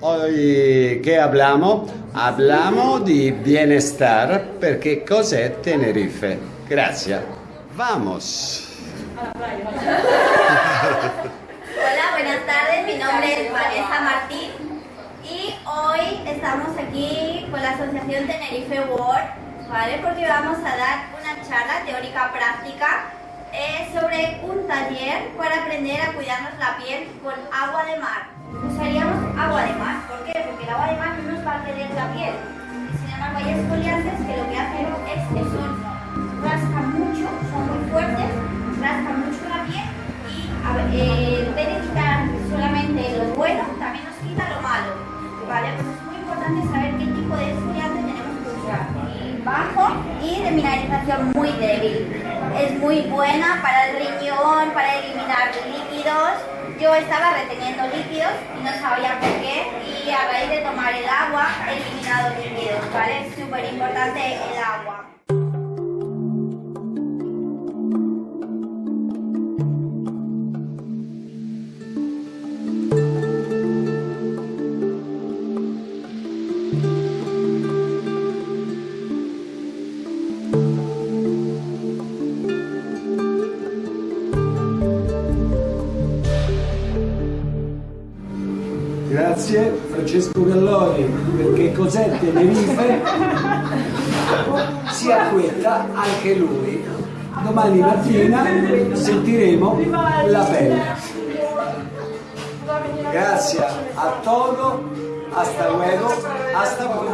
Hoy che abbiamo? Abbiamo di bienestar perché cos'è Tenerife. Grazie. Vamos. Hola, buenas tardes. Mi nombre es Vanessa Martín y hoy estamos aquí con la Asociación Tenerife World, ¿vale? Porque vamos a dar una charla teórica práctica eh, sobre un taller para aprender a cuidarnos la piel con agua de mar. Usaríamos agua de mar no nos va a perder la piel. Sin embargo hay esfoliantes que lo que hacen es que son, rascan mucho, son muy fuertes, rascan mucho la piel y eh, en vez de quitar solamente lo bueno, también nos quita lo malo. ¿Vale? Pues es muy importante saber qué tipo de esfoliante tenemos que usar. Bajo y de mineralización muy débil. Es muy buena para el riñón, para eliminar líquidos. Yo estaba reteniendo líquidos y no sabía por qué y a raíz de tomar el agua he eliminado líquidos, ¿vale? Súper importante el agua. Grazie Francesco Galloni perché cos'è Tenerife si acquetta anche lui. Domani mattina sentiremo la pelle. Grazie a todo, hasta luego, hasta poi.